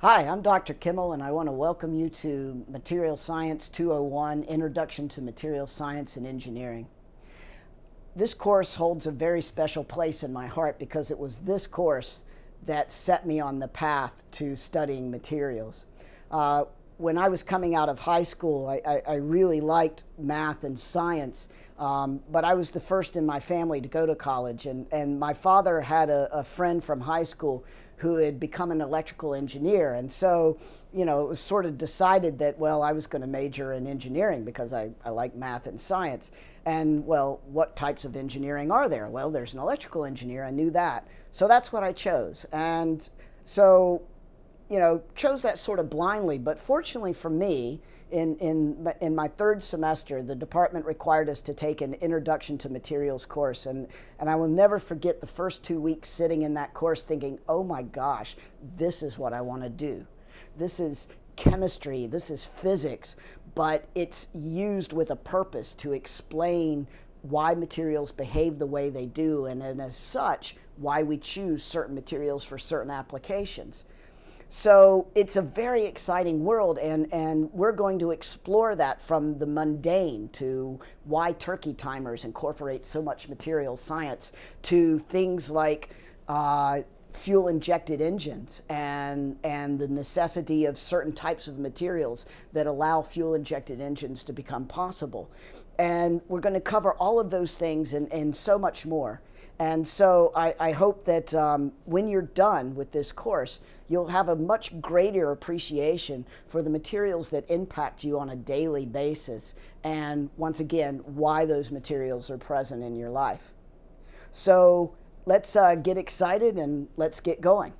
Hi, I'm Dr. Kimmel and I want to welcome you to Material Science 201, Introduction to Material Science and Engineering. This course holds a very special place in my heart because it was this course that set me on the path to studying materials. Uh, when I was coming out of high school, I, I, I really liked math and science, um, but I was the first in my family to go to college. And, and my father had a, a friend from high school who had become an electrical engineer. And so, you know, it was sort of decided that, well, I was going to major in engineering because I, I like math and science. And, well, what types of engineering are there? Well, there's an electrical engineer. I knew that. So that's what I chose. And so you know, chose that sort of blindly. But fortunately for me, in, in, in my third semester, the department required us to take an introduction to materials course. And, and I will never forget the first two weeks sitting in that course thinking, oh my gosh, this is what I want to do. This is chemistry, this is physics, but it's used with a purpose to explain why materials behave the way they do, and, and as such, why we choose certain materials for certain applications. So it's a very exciting world, and, and we're going to explore that from the mundane to why turkey timers incorporate so much material science to things like uh, fuel injected engines and, and the necessity of certain types of materials that allow fuel injected engines to become possible. And we're going to cover all of those things and, and so much more. And so I, I hope that um, when you're done with this course, you'll have a much greater appreciation for the materials that impact you on a daily basis. And once again, why those materials are present in your life. So let's uh, get excited and let's get going.